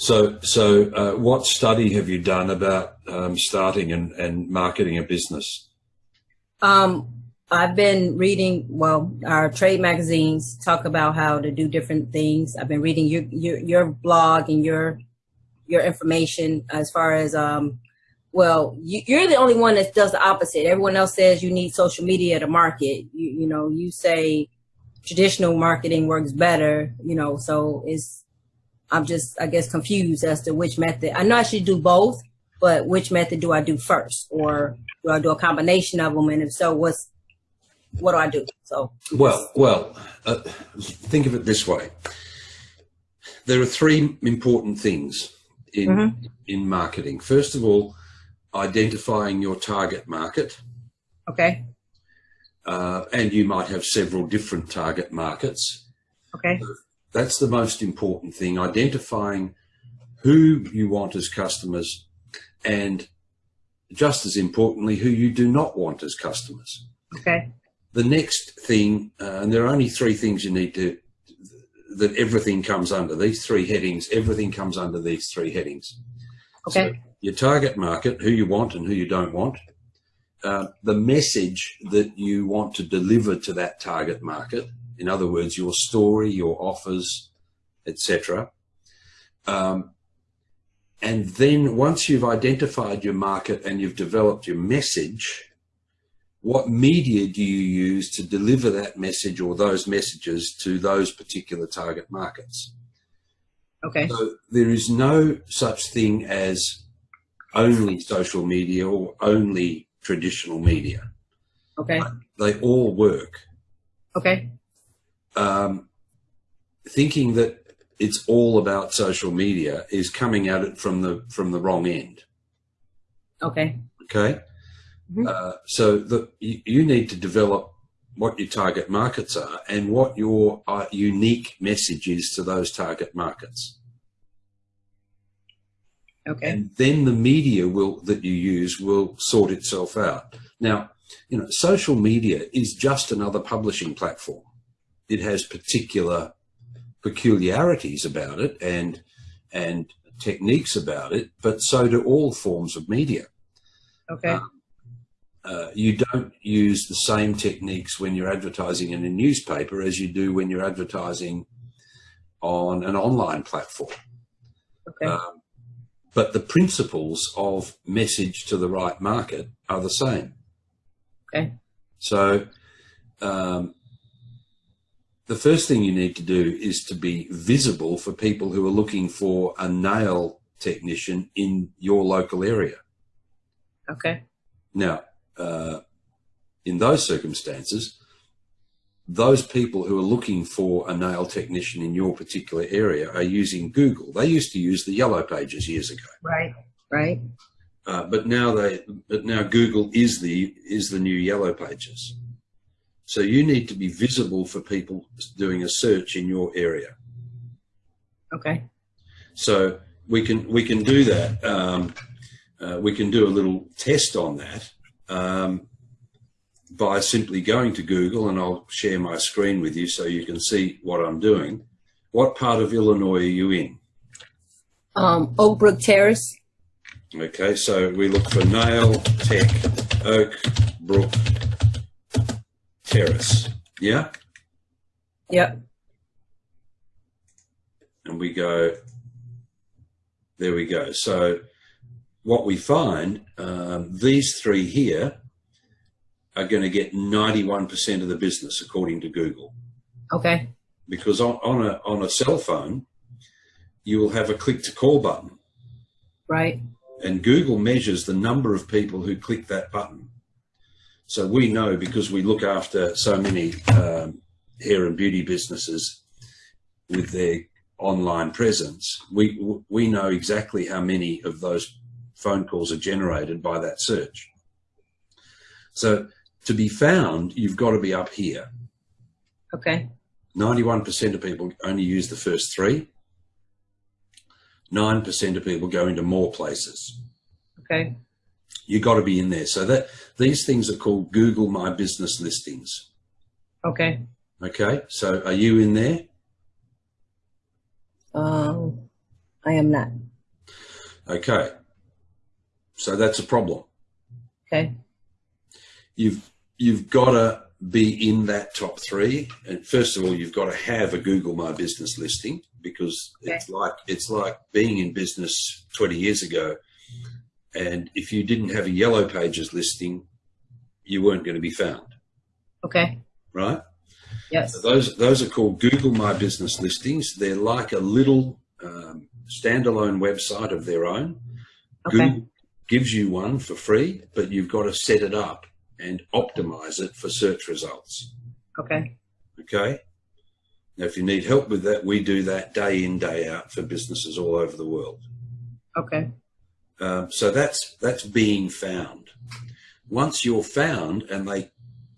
So, so uh, what study have you done about um, starting and, and marketing a business? Um, I've been reading, well, our trade magazines talk about how to do different things. I've been reading your, your, your blog and your, your information as far as, um, well, you, you're the only one that does the opposite. Everyone else says you need social media to market. You, you know, you say traditional marketing works better, you know, so it's, I'm just, I guess, confused as to which method. I know I should do both, but which method do I do first? Or do I do a combination of them? And if so, what's, what do I do? So, well, well, uh, think of it this way. There are three important things in mm -hmm. in marketing. First of all, identifying your target market. Okay. Uh, and you might have several different target markets. Okay. That's the most important thing, identifying who you want as customers and just as importantly, who you do not want as customers. Okay. The next thing, uh, and there are only three things you need to, that everything comes under, these three headings, everything comes under these three headings. Okay. So your target market, who you want and who you don't want, uh, the message that you want to deliver to that target market, in other words, your story, your offers, etc. Um, and then once you've identified your market and you've developed your message, what media do you use to deliver that message or those messages to those particular target markets? Okay. So there is no such thing as only social media or only traditional media. Okay. They all work. Okay. Um, thinking that it's all about social media is coming at it from the from the wrong end. Okay. Okay. Mm -hmm. uh, so the, you, you, need to develop what your target markets are and what your uh, unique message is to those target markets. Okay. And then the media will that you use will sort itself out. Now, you know, social media is just another publishing platform. It has particular peculiarities about it and and techniques about it, but so do all forms of media. Okay. Uh, uh, you don't use the same techniques when you're advertising in a newspaper as you do when you're advertising on an online platform. Okay. Um, but the principles of message to the right market are the same. Okay. So um, the first thing you need to do is to be visible for people who are looking for a nail technician in your local area. Okay. Now, uh, in those circumstances, those people who are looking for a nail technician in your particular area are using Google. They used to use the yellow pages years ago. Right, right. Uh, but now they, but now Google is the is the new yellow pages. So you need to be visible for people doing a search in your area. Okay. So we can we can do that. Um, uh, we can do a little test on that. Um, by simply going to Google, and I'll share my screen with you so you can see what I'm doing. What part of Illinois are you in? Um, Oak Brook Terrace. Okay, so we look for Nail Tech Oak Brook Terrace. Yeah? Yep. And we go, there we go. So what we find, um, these three here are going to get 91% of the business according to Google. Okay. Because on, on a on a cell phone, you will have a click to call button. Right. And Google measures the number of people who click that button. So we know because we look after so many um, hair and beauty businesses with their online presence, we we know exactly how many of those phone calls are generated by that search. So to be found, you've got to be up here. Okay. 91% of people only use the first three. 9% of people go into more places. Okay. You got to be in there. So that these things are called Google My Business listings. Okay. Okay. So are you in there? Um, I am not. Okay. So that's a problem. Okay. You've you've got to be in that top three. And first of all, you've got to have a Google My Business listing because Okay. it's like it's like being in business 20 years ago. And if you didn't have a yellow pages listing, you weren't going to be found, Okay. right? Yes. So those those are called Google My Business listings. They're like a little um, standalone website of their own. Okay. Google gives you one for free, but you've got to set it up and optimize it for search results. Okay. Okay. Now, if you need help with that, we do that day in, day out for businesses all over the world. Okay. Um, so that's that's being found. Once you're found and they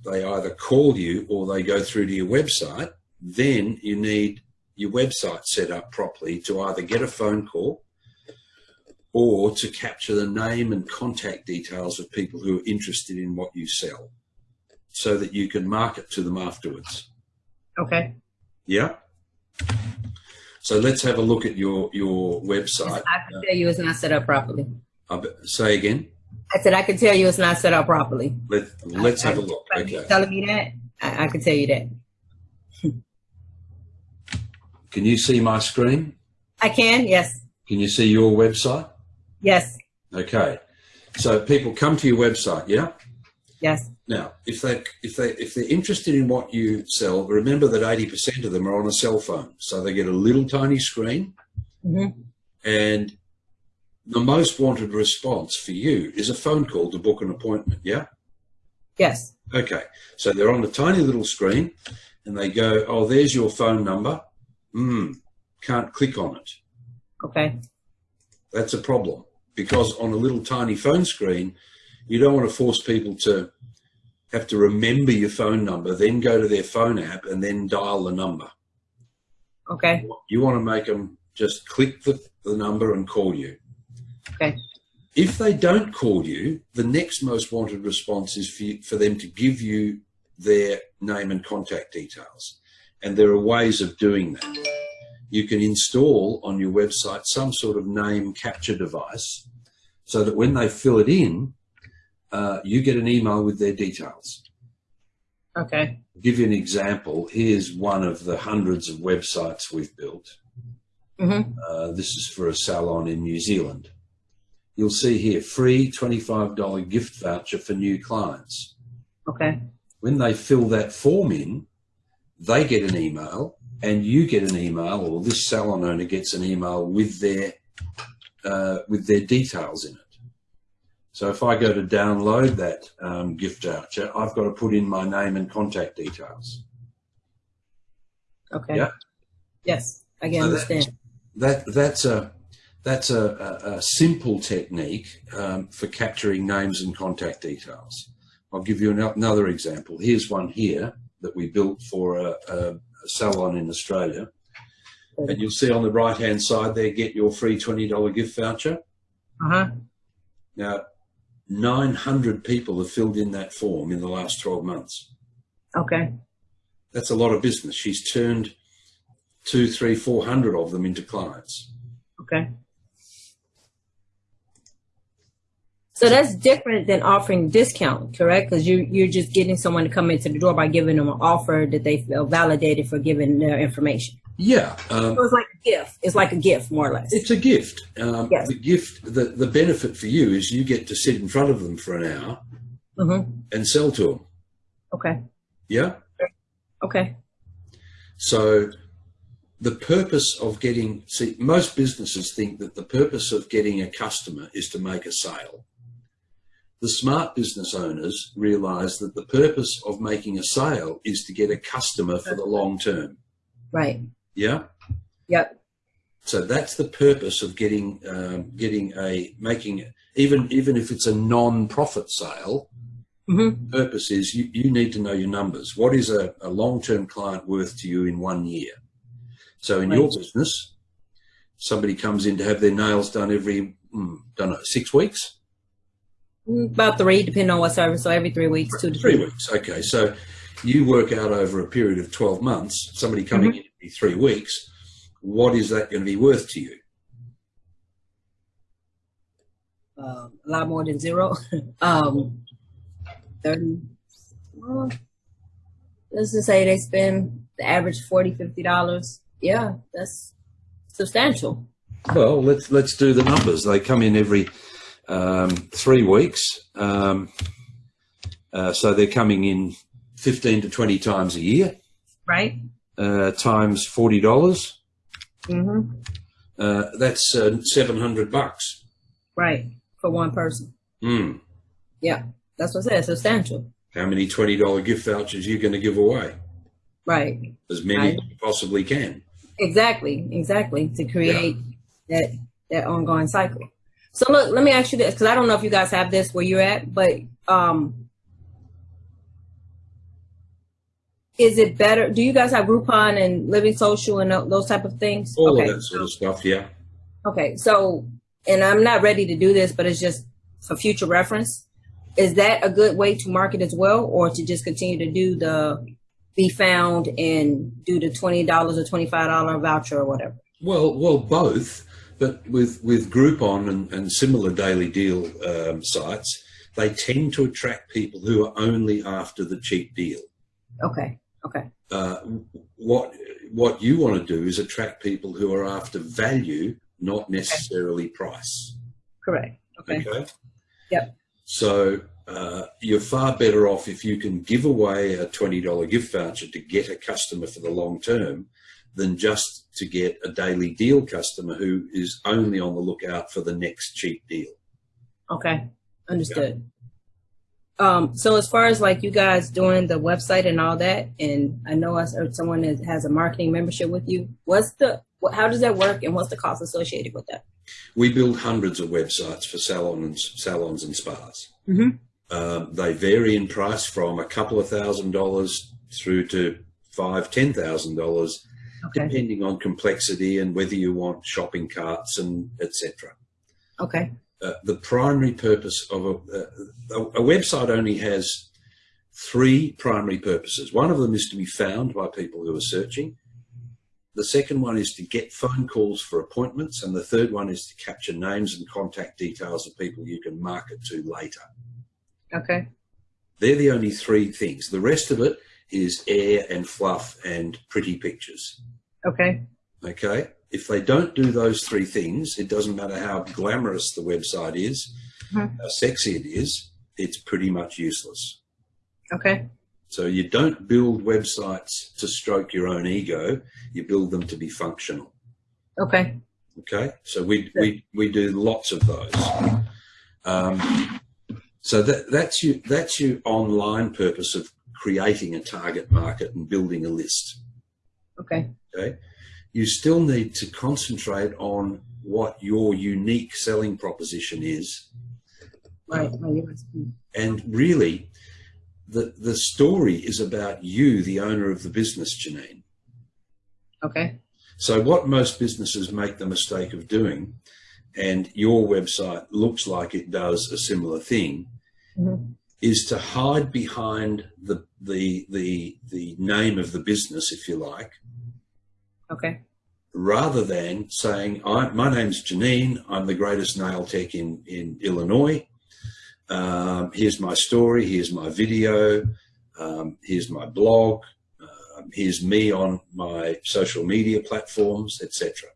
they either call you or they go through to your website, then you need your website set up properly to either get a phone call or to capture the name and contact details of people who are interested in what you sell so that you can market to them afterwards. Okay. Yeah. So let's have a look at your your website. I can tell you it's not set up properly. Uh, but- say again. I said I can tell you it's not set up properly. Let, let's have a look. Okay. telling me that, I, I can tell you that. Can you see my screen? I can. Yes. Can you see your website? Yes. Okay. So people come to your website, yeah? Yes. Now, if they if they if they're interested in what you sell, remember that 80% of them are on a cell phone. So they get a little tiny screen hmm and the most wanted response for you is a phone call to book an appointment, yeah? Yes. Okay, so they're on a tiny little screen and they go, oh, there's your phone number. Hmm, can't click on it. Okay. That's a problem because on a little tiny phone screen, you don't want to force people to have to remember your phone number, then go to their phone app and then dial the number. Okay. You want to make them just click the, the number and call you. Okay. If they don't call you, the next most wanted response is for, you, for them to give you their name and contact details. And there are ways of doing that. You can install on your website some sort of name capture device so that when they fill it in, uh, you get an email with their details. Okay. I'll give you an example. Here's one of the hundreds of websites we've built. hmm Uh, this is for a salon in New Zealand. You'll see here free $25 gift voucher for new clients. Okay. When they fill that form in, they get an email and you get an email or this salon owner gets an email with their, uh, with their details in it. So if I go to download that um, gift voucher, I've got to put in my name and contact details. Okay. Yeah. Yes. I can So that- understand. that that's a that's a, a, a simple technique um, for capturing names and contact details. I'll give you ano- another example. Here's one here that we built for a, a, a salon in Australia. And you'll see on the right hand side there, get your free $20 gift voucher. Uh huh. Now, 900 people have filled in that form in the last 12 months. Okay. That's a lot of business. She's turned two, three, four hundred of them into clients. Okay. So that's different than offering discount, correct? Because you you're just getting someone to come into the door by giving them an offer that they feel validated for giving their information. Yeah. Um, So it's like a gift. It's like a gift, more or less. It's a gift. Um, Yes. The gift, the, the benefit for you is you get to sit in front of them for an hour Mm-hmm. and sell to them. Okay. Yeah. Okay. So the purpose of getting, see, most businesses think that the purpose of getting a customer is to make a sale. The smart business owners realize that the purpose of making a sale is to get a customer for the long term. Right. Yeah. Yep. So that's the purpose of getting um, getting a making even even if it's a non-profit sale. Mm-hmm. Purpose is you, you need to know your numbers. What is a, a long-term client worth to you in one year? So in your business, somebody comes in to have their nails done every mm, don't know six weeks, About three, depending on what service. So every three weeks, two to three three. weeks. Okay, so you work out over a period of twelve months. Somebody coming in every three weeks. What is that going to be worth to you? uh, a lot more than zero. um, 30, well, let's just say they spend the average 40 50 dollars yeah that's substantial Well, let's let's do the numbers. They come in every um, three weeks, um, uh, so they're coming in fifteen to twenty times a year, right uh, times forty dollars. mm-hmm. Uh, that's uh, seven hundred bucks. right for one person Mm. yeah that's what i said substantial How many twenty dollar gift vouchers are you going to give away? right As many Right. as you possibly can. exactly exactly to create that that ongoing cycle so look let me ask you this because i don't know if you guys have this where you're at but um is it better do you guys have groupon and living social and those type of things All okay of that sort of stuff. Yeah. okay so and i'm not ready to do this but it's just for future reference is that a good way to market as well or to just continue to do the be found and do the $20 or $25 voucher or whatever Well, well, both. But with with Groupon and, and similar daily deal um, sites, they tend to attract people who are only after the cheap deal. okay okay Uh, what what you want to do is attract people who are after value, not necessarily price. correct okay Okay. Yep. So uh, you're far better off if you can give away a twenty dollar gift voucher to get a customer for the long term, than just to get a daily deal customer who is only on the lookout for the next cheap deal. Okay, understood. Um, so as far as like you guys doing the website and all that, and I know I heard someone that has a marketing membership with you. What's the how does that work, and what's the cost associated with that? We build hundreds of websites for salons, salons and spas. Mm-hmm. Um, they vary in price from a couple of thousand dollars through to five, ten thousand dollars, Okay. depending on complexity and whether you want shopping carts and etc. Okay. Uh, the primary purpose of a, a, a website only has three primary purposes. One of them is to be found by people who are searching. The second one is to get phone calls for appointments. And the third one is to capture names and contact details of people you can market to later. Okay. They're the only three things. The rest of it is air and fluff and pretty pictures. Okay. Okay. If they don't do those three things, it doesn't matter how glamorous the website is, Mhm. how sexy it is, it's pretty much useless. Okay. So you don't build websites to stroke your own ego, you build them to be functional. Okay. Okay. So we, we, we do lots of those. Um, so that, that's your, that's your online purpose of creating a target market and building a list. Okay. okay, you still need to concentrate on what your unique selling proposition is. Right. Yes. And really, the, the story is about you, the owner of the business, Janine. Okay. So what most businesses make the mistake of doing, and your website looks like it does a similar thing, Mhm. is to hide behind the, the, the, the name of the business, if you like, Okay. rather than saying, I, my name's Janine, I'm the greatest nail tech in, in Illinois. Um, here's my story, here's my video, um, here's my blog, um, here's me on my social media platforms, etc.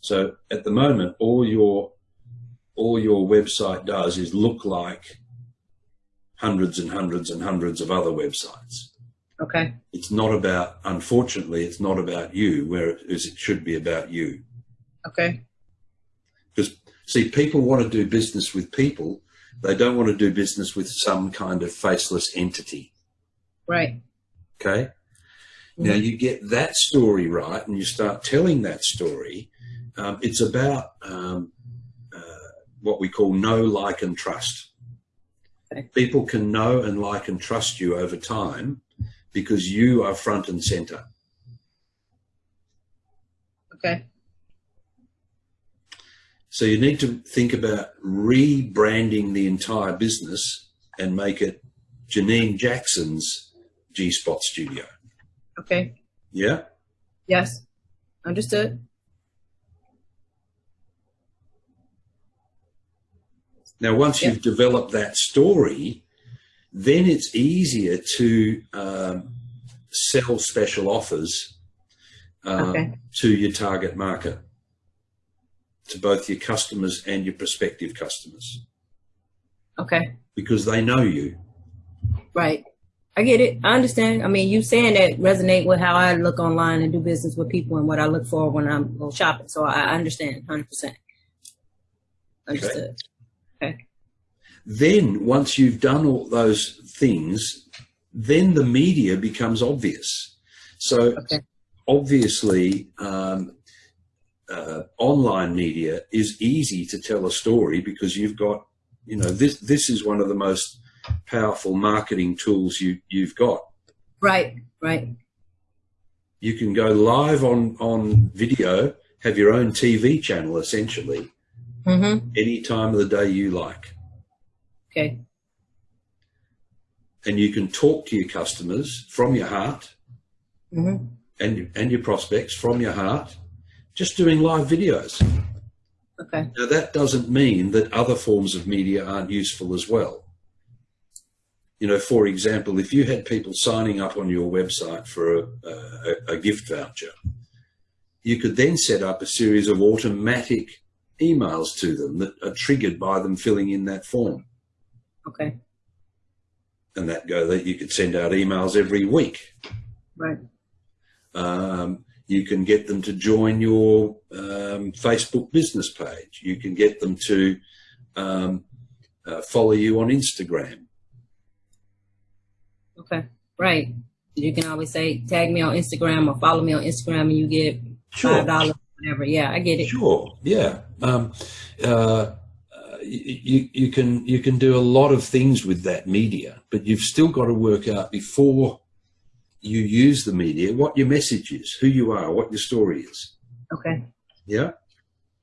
So at the moment, all your all your website does is look like hundreds and hundreds and hundreds of other websites Okay. it's not about unfortunately it's not about you whereas it should be about you Okay. because see people want to do business with people they don't want to do business with some kind of faceless entity Right. okay now you get that story right and you start telling that story um, it's about um, uh, what we call know like and trust. People can know and like and trust you over time because you are front and center Okay. So you need to think about rebranding the entire business and make it Janine Jackson's G Spot Studio. Okay. Yeah. Yes. Understood. Now, once Yep. you've developed that story, then it's easier to um, sell special offers um, Okay. to your target market, to both your customers and your prospective customers, Okay. because they know you. Right. I get it. I understand. I mean, you saying that resonate with how I look online and do business with people and what I look for when I'm shopping. So I I understand 100%. Understood. Then, once you've done all those things, then the media becomes obvious. So, Okay. obviously, um, uh, online media is easy to tell a story because you've got, you know, this this is one of the most powerful marketing tools you you've got. Right. Right. You can go live on on video, have your own TV channel essentially, Mm-hmm. any time of the day you like, Okay. and you can talk to your customers from your heart Mm-hmm. and and your prospects from your heart, just doing live videos. Okay. Now, that doesn't mean that other forms of media aren't useful as well. You know, for example, if you had people signing up on your website for a, a, a gift voucher, you could then set up a series of automatic emails to them that are triggered by them filling in that form. Okay. And that go that you could send out emails every week. Right. Um, you can get them to join your um, Facebook business page. You can get them to um, uh, follow you on Instagram. Okay. Right. You can always say tag me on Instagram or follow me on Instagram and you get five dollars, whatever. Yeah, I get it. Sure. Yeah. Um, uh, you, you can you can do a lot of things with that media, but you've still got to work out before you use the media what your message is, who you are, what your story is. Okay. Yeah.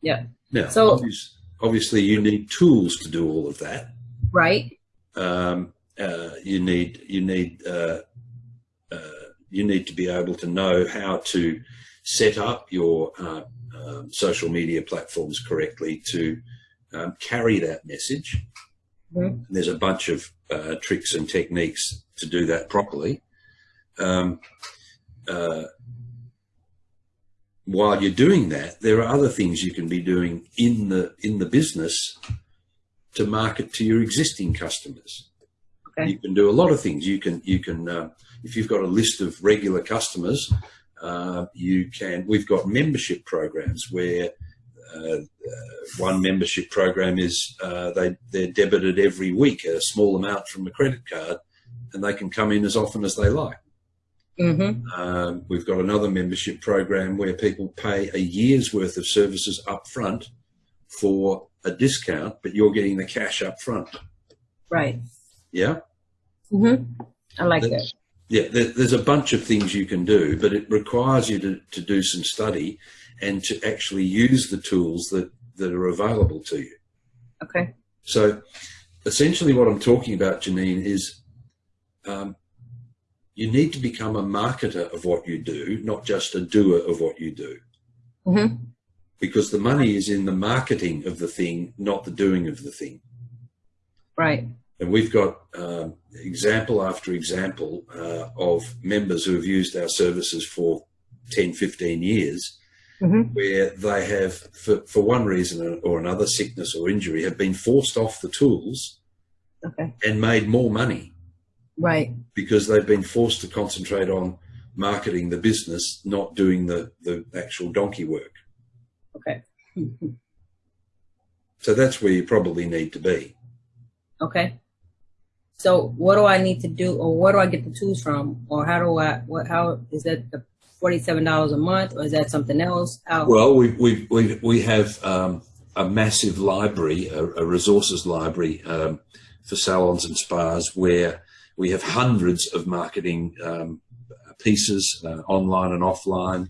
Yeah. Now, So- obvious, obviously, you need tools to do all of that. Right. um, uh, you need you need uh, uh, you need to be able to know how to set up your uh, um, social media platforms correctly to um, carry that message. Mhm. There's a bunch of uh, tricks and techniques to do that properly. Um, uh, while you're doing that, there are other things you can be doing in the in the business to market to your existing customers. Okay. You can do a lot of things. You can you can uh, if you've got a list of regular customers, uh, you can. We've got membership programs where uh, uh, one membership program is uh, they they're debited every week a small amount from a credit card, and they can come in as often as they like. Mm-hmm. Um, we've got another membership program where people pay a year's worth of services up front for a discount, but you're getting the cash up front. Right. Yeah. Mm-hmm. I like that. Yeah, there, there's a bunch of things you can do, but it requires you to, to do some study and to actually use the tools that, that are available to you. Okay. So essentially what I'm talking about, Janine, is um, you need to become a marketer of what you do, not just a doer of what you do. Mm-hmm. Because the money is in the marketing of the thing, not the doing of the thing. Right. And we've got um, example after example uh, of members who have used our services for 10, 15 years, Mm-hmm. where they have, for, for one reason or another, sickness or injury, have been forced off the tools Okay. and made more money Right. because they've been forced to concentrate on marketing the business, not doing the, the actual donkey work. Okay. So that's where you probably need to be. Okay. So what do I need to do or where do I get the tools from? Or how do I, what, how is that the $47 a month or is that something else? How well, we, we, we, we have um, a massive library, a, a resources library um, for salons and spas where we have hundreds of marketing um, pieces uh, online and offline,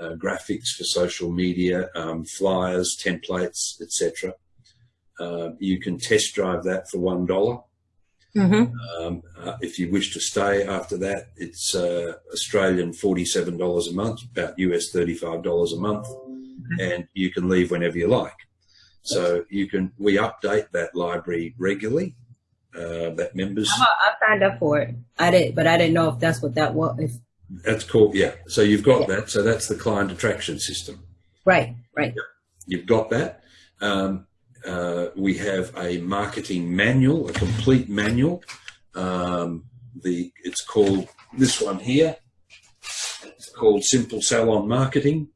uh, graphics for social media, um, flyers, templates, etc. Uh, you can test drive that for $1 Mm -hmm. um, uh, if you wish to stay after that, it's uh, Australian $47 a month, about US $35 a month, mm -hmm. and you can leave whenever you like. So you can, we update that library regularly. Uh, that members. I, I signed up for it. I did, but I didn't know if that's what that was. If that's cool. Yeah. So you've got yeah. that. So that's the client attraction system. Right. Right. Yep. You've got that. Um, uh, we have a marketing manual, a complete manual. Um, the it's called this one here. It's called Simple Salon Marketing.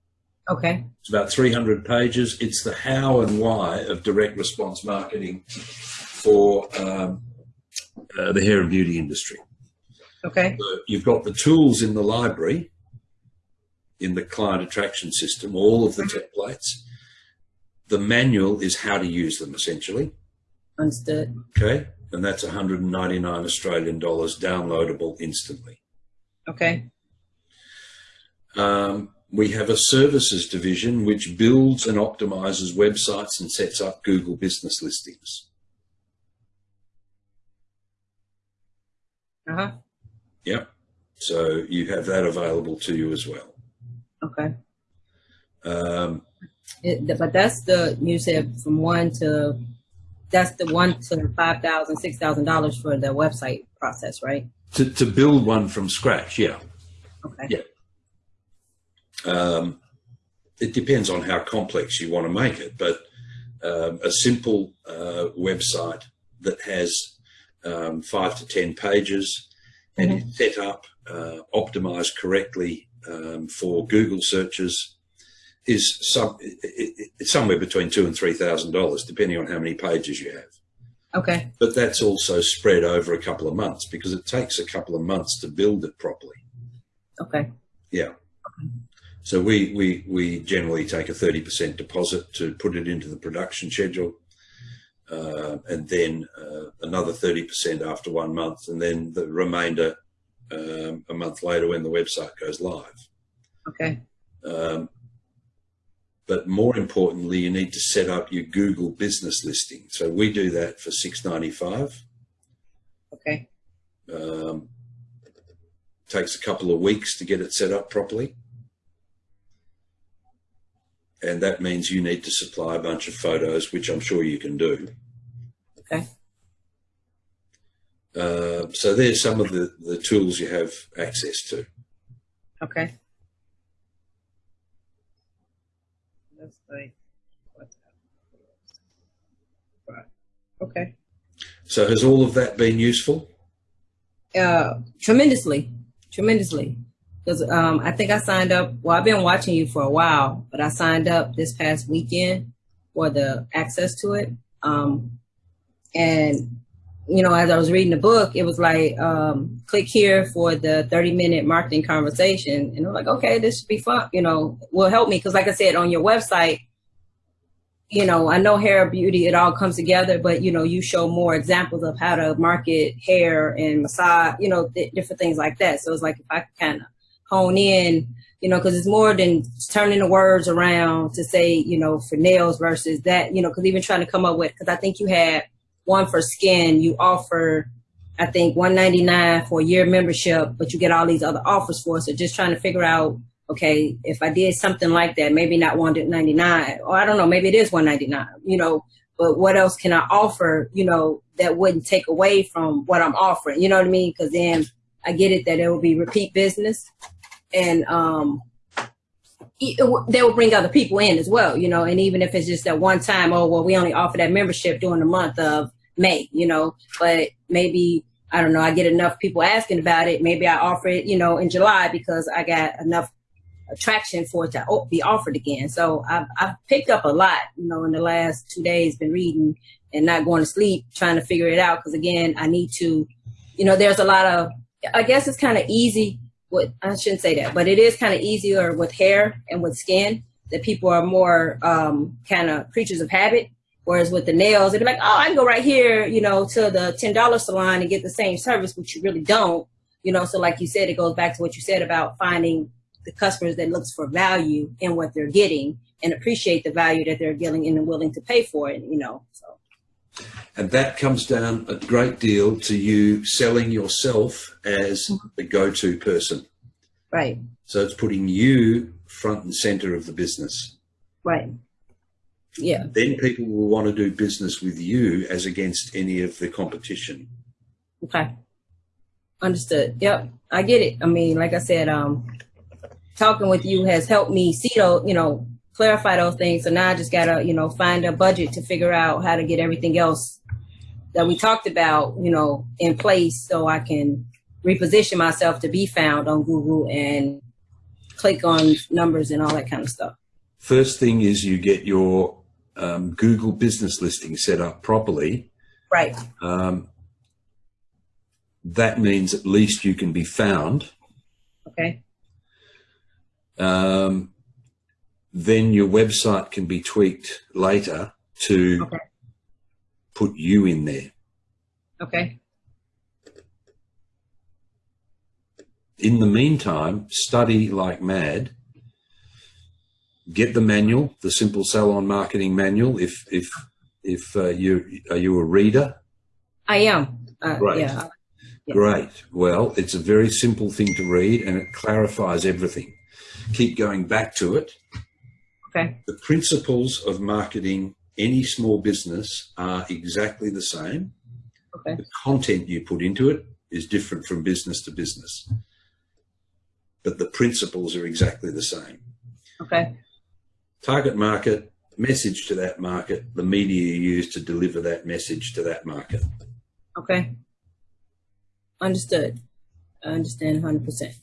Okay. It's about 300 pages. It's the how and why of direct response marketing for um, uh, the hair and beauty industry. Okay. So you've got the tools in the library, in the client attraction system, all of the templates. The manual is how to use them essentially. Understood. Okay. And that's 199 Australian dollars downloadable instantly. Okay. Um, we have a services division which builds and optimizes websites and sets up Google business listings. Uh huh. Yep. So you have that available to you as well. Okay. Um, It, but that's the you said from one to that's the one to five thousand, six thousand dollars for the website process, right? to, to build one from scratch, yeah. Okay. Yeah. Um, it depends on how complex you want to make it, but um, a simple uh, website that has um, five to ten pages and is set up, uh, optimized correctly um, for Google searches is some it, it, it's somewhere between two and three thousand dollars, depending on how many pages you have. Okay. But that's also spread over a couple of months because it takes a couple of months to build it properly. Okay. Yeah. Okay. So we, we, we generally take a 30% deposit to put it into the production schedule. Uh, and then uh, another 30% after one month, and then the remainder um, a month later when the website goes live. Okay. Um, but more importantly, you need to set up your Google business listing. So we do that for six ninety five. Okay. Um, takes a couple of weeks to get it set up properly. And that means you need to supply a bunch of photos, which I'm sure you can do. Okay. Uh, so there's some of the, the tools you have access to. Okay. That's like what's Right. Okay. So has all of that been useful? Uh, tremendously, tremendously. Because um, I think I signed up. Well, I've been watching you for a while, but I signed up this past weekend for the access to it. Um, and you know, as I was reading the book, it was like, um, click here for the 30 minute marketing conversation. And I'm like, okay, this should be fun, you know, will help me. Cause like I said, on your website, you know, I know hair beauty, it all comes together, but you know, you show more examples of how to market hair and massage, you know, th- different things like that. So it's like, if I kind of hone in, you know, cause it's more than turning the words around to say, you know, for nails versus that, you know, cause even trying to come up with, cause I think you had, one for skin, you offer, I think, one ninety nine for a year membership, but you get all these other offers for. it. So just trying to figure out, okay, if I did something like that, maybe not one ninety nine, or I don't know, maybe it is one ninety nine, you know. But what else can I offer, you know, that wouldn't take away from what I'm offering? You know what I mean? Because then I get it that it will be repeat business, and um, they will bring other people in as well, you know. And even if it's just that one time, oh well, we only offer that membership during the month of May, you know, but maybe, I don't know, I get enough people asking about it. Maybe I offer it, you know, in July because I got enough attraction for it to be offered again. So I've, I've picked up a lot, you know, in the last two days, been reading and not going to sleep, trying to figure it out. Cause again, I need to, you know, there's a lot of, I guess it's kind of easy with, I shouldn't say that, but it is kind of easier with hair and with skin that people are more um, kind of creatures of habit Whereas with the nails, it'd be like, oh, I can go right here, you know, to the $10 salon and get the same service, which you really don't, you know. So like you said, it goes back to what you said about finding the customers that looks for value in what they're getting and appreciate the value that they're getting and are willing to pay for it, you know, so. And that comes down a great deal to you selling yourself as mm-hmm. the go-to person. Right. So it's putting you front and center of the business. Right. Yeah. Then people will want to do business with you as against any of the competition. Okay. Understood. Yep. I get it. I mean, like I said, um, talking with you has helped me see those, you know, clarify those things. So now I just gotta, you know, find a budget to figure out how to get everything else that we talked about, you know, in place so I can reposition myself to be found on Google and click on numbers and all that kind of stuff. First thing is you get your um, Google business listing set up properly. Right. Um, that means at least you can be found. Okay. Um, then your website can be tweaked later to Okay. put you in there. Okay. In the meantime, study like mad. Get the manual, the simple salon marketing manual. If if if uh, you are you a reader, I am. Uh. Yeah. Yeah. Great. Well, it's a very simple thing to read and it clarifies everything. Keep going back to it. Okay. The principles of marketing any small business are exactly the same. Okay. The content you put into it is different from business to business. But the principles are exactly the same. Okay. Target market, message to that market, the media you use to deliver that message to that market. Okay. Understood. I understand 100%.